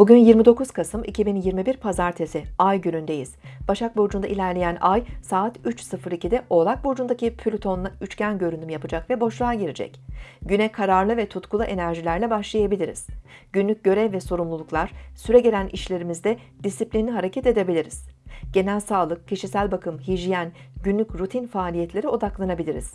Bugün 29 Kasım 2021 Pazartesi Ay günündeyiz. Başak Burcu'nda ilerleyen Ay saat 3.02'de Oğlak Burcu'ndaki Plüton'la üçgen görünüm yapacak ve boşluğa girecek. Güne kararlı ve tutkulu enerjilerle başlayabiliriz. Günlük görev ve sorumluluklar, süre gelen işlerimizde disiplinli hareket edebiliriz. Genel sağlık, kişisel bakım, hijyen, günlük rutin faaliyetlere odaklanabiliriz.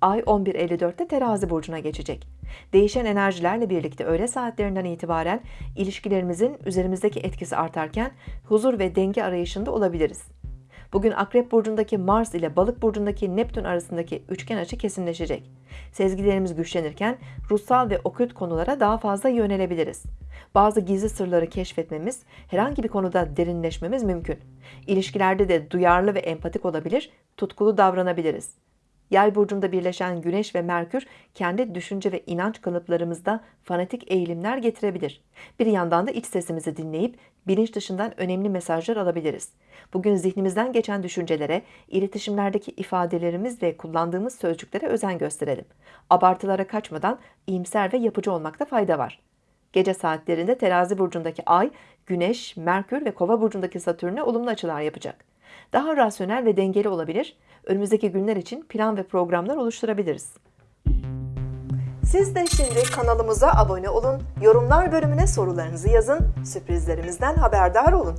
Ay 11.54'te terazi burcuna geçecek. Değişen enerjilerle birlikte öğle saatlerinden itibaren ilişkilerimizin üzerimizdeki etkisi artarken huzur ve denge arayışında olabiliriz. Bugün Akrep Burcu'ndaki Mars ile Balık Burcu'ndaki Neptün arasındaki üçgen açı kesinleşecek. Sezgilerimiz güçlenirken ruhsal ve okült konulara daha fazla yönelebiliriz. Bazı gizli sırları keşfetmemiz, herhangi bir konuda derinleşmemiz mümkün. İlişkilerde de duyarlı ve empatik olabilir, tutkulu davranabiliriz. Yay burcunda birleşen Güneş ve Merkür kendi düşünce ve inanç kalıplarımızda fanatik eğilimler getirebilir. Bir yandan da iç sesimizi dinleyip bilinç dışından önemli mesajlar alabiliriz. Bugün zihnimizden geçen düşüncelere, iletişimlerdeki ifadelerimiz ve kullandığımız sözcüklere özen gösterelim. Abartılara kaçmadan iyimser ve yapıcı olmakta fayda var. Gece saatlerinde terazi burcundaki ay, güneş, merkür ve kova burcundaki satürne olumlu açılar yapacak. Daha rasyonel ve dengeli olabilir, önümüzdeki günler için plan ve programlar oluşturabiliriz. Siz de şimdi kanalımıza abone olun, yorumlar bölümüne sorularınızı yazın, sürprizlerimizden haberdar olun.